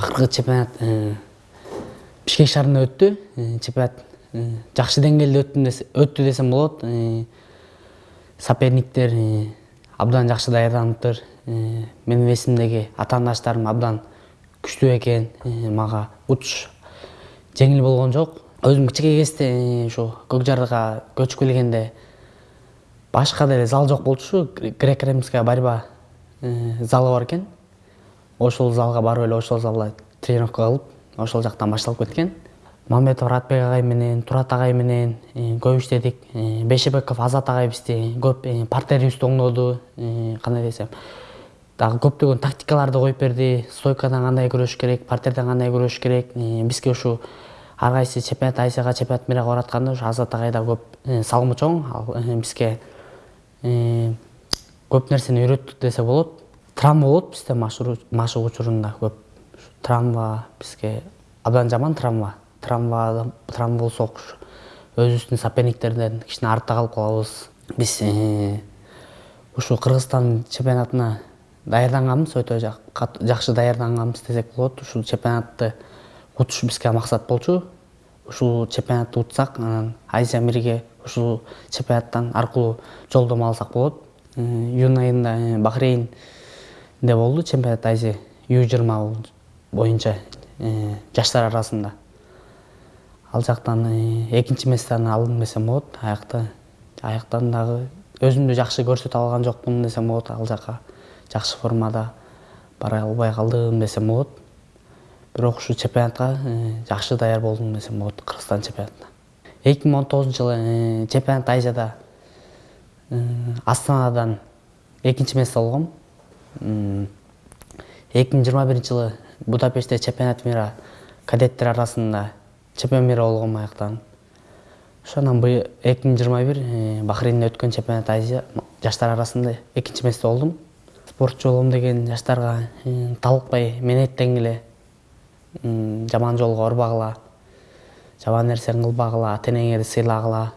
акыркы чемпионат бишкек шаарында өттү. Чемпионат жакшы деңгээлде өттү десем болот. Соперниктер абдан жакшы даярданыптыр. Менин весимдеги атаандаштарым абдан күчтүү экен. Мага учуш жеңил болгон жок. Өзүм кичинекей кезде ушу көк жарга көчүп келгенде башка деле зал жок болчу. Греко римская борьба залы бар экен ошол залга барып эле ошол залда тренировка кылып ошол жактан башталып кеткен. Мамедов ратбек агай менен турат агай менен көп иштедик бейшебеков азат агай бизди көп партерибизди оңдоду кандай десем. Дагы көптөгөн тактикаларды коюп берди. Стойкадан кандай күрөшүш керек партерден кандай күрөшүш керек. Бизге ушу ар кайсы чемпионат азияга чемпионат мирге баратканда ушу азат агай да көп салымы чоң ал бизге көп нерсени үйрөттү десе болот травма болот бизде машык учурунда көп. Травма бизге абдан жаман травма. Травма травма болсок өзүбүздүн соперниктерден кичине артта калып калабыз. Биз ушу кыргызстан чемпионатына даярданганбыз. Өтө жакшы даярданганбыз десек болот. Ушул чемпионатты утуш бизге максат болчу. Ушул чемпионатты утсак анан азия мирге ушул чемпионаттан аркылуу жолдомо алсак болот. Июнь айында бахрейнде болду чемпионат азия ю жыйырма боюнча жаштар арасында. Ал жактан экинчи местени алдым десем болот аякта аяктан дагы өзүмдү жакшы көрсөтө алган жокмун десем болот ал жака жакшы формада бара албай калдым десем болот бирок ушул чемпионатка жакшы даяр болдум десем болот кыргызстан чемпионатына. эки миң он тогузунчу жылы чемпионат азияда астанадан экинчи место алгам эки миң жыйырма биринчи жылы будапештте чемпионат мира кадеттер арасында чемпион мира болгом аяктан. Ошондон быйыл эки миң жыйырма бир бахрейнде өткөн чемпионат азия жаштар арасында экинчи место болдум. Спортчу болом деген жаштарга талыкпай менеттенгиле эле жаман жолго урбагыла жаман нерсени кылбагыла ата энеңерди сыйлагыла